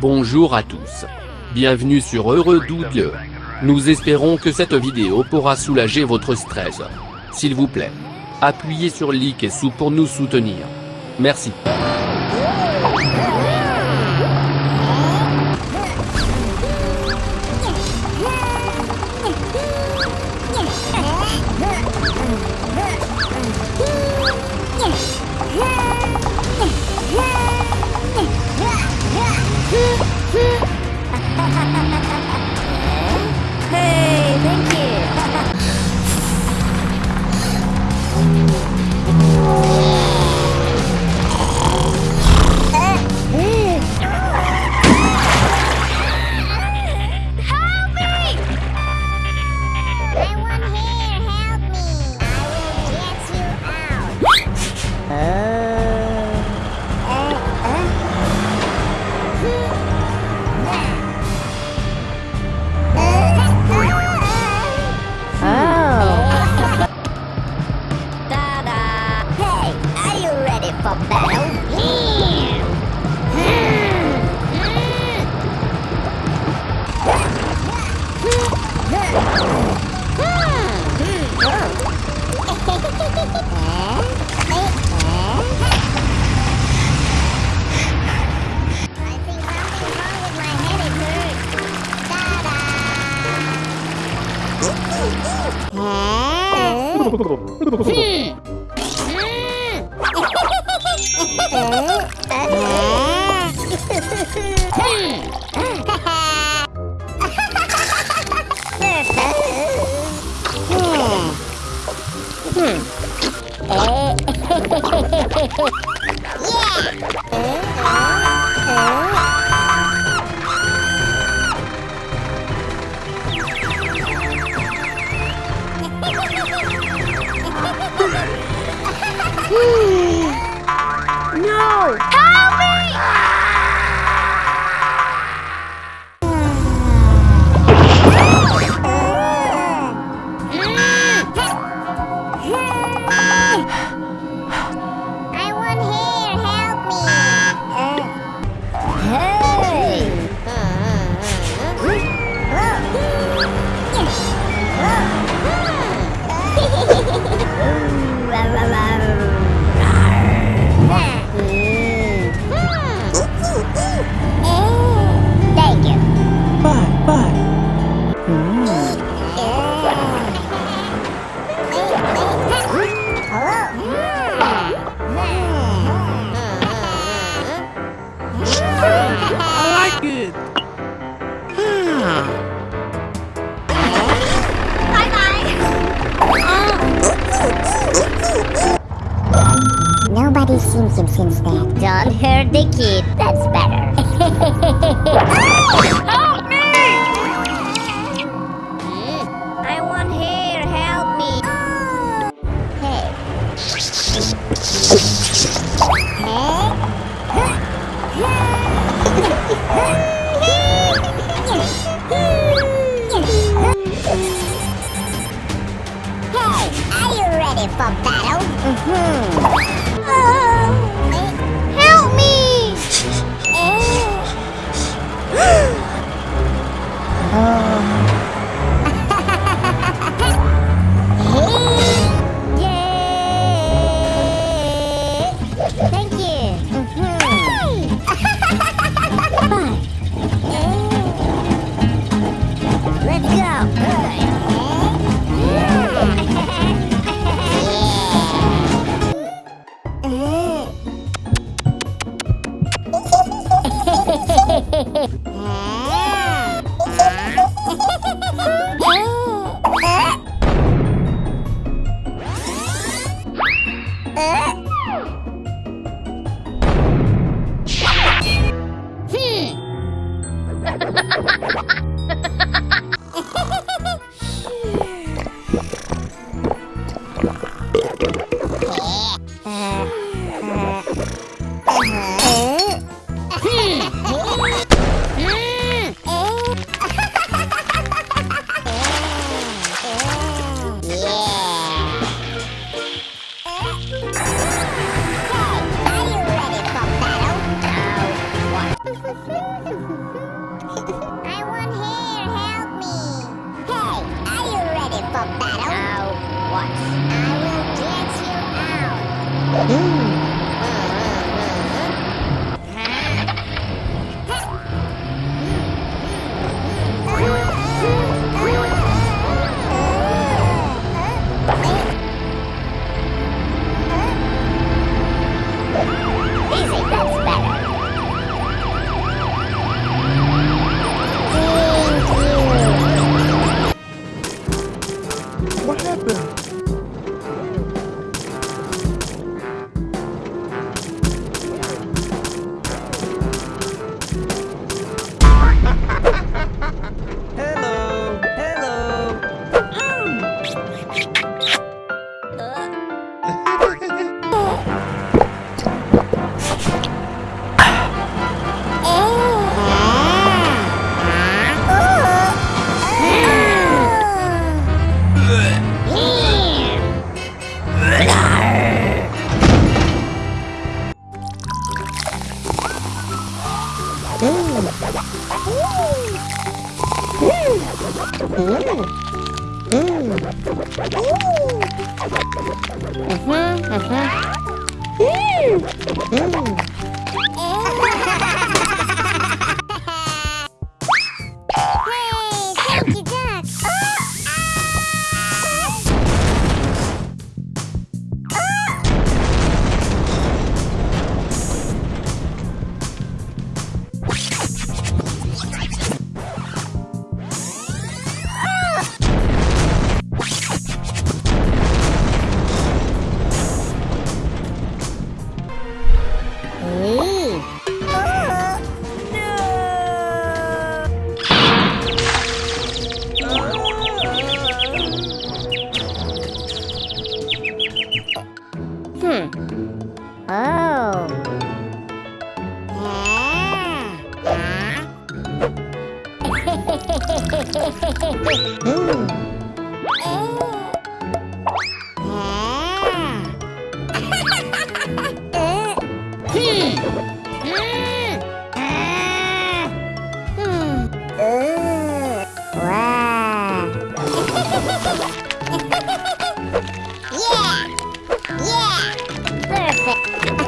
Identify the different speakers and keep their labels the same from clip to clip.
Speaker 1: Bonjour à tous. Bienvenue sur Heureux Double. Nous espérons que cette vidéo pourra soulager votre stress. S'il vous plaît, appuyez sur like et sous pour nous soutenir. Merci.
Speaker 2: Bobão. Hmm. yeah. Oh, oh, oh, I
Speaker 3: like it.
Speaker 2: Nobody's seen him since then. Don't hurt the kid. That's better. for battle? Now what? I will get you out. Mm-hmm. Wow. Yeah.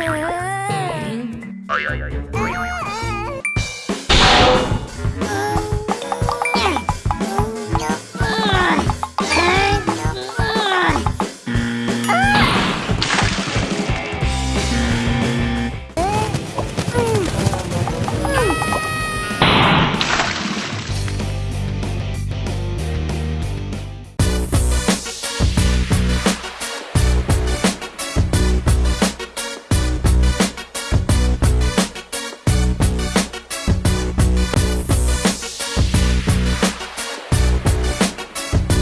Speaker 2: Oh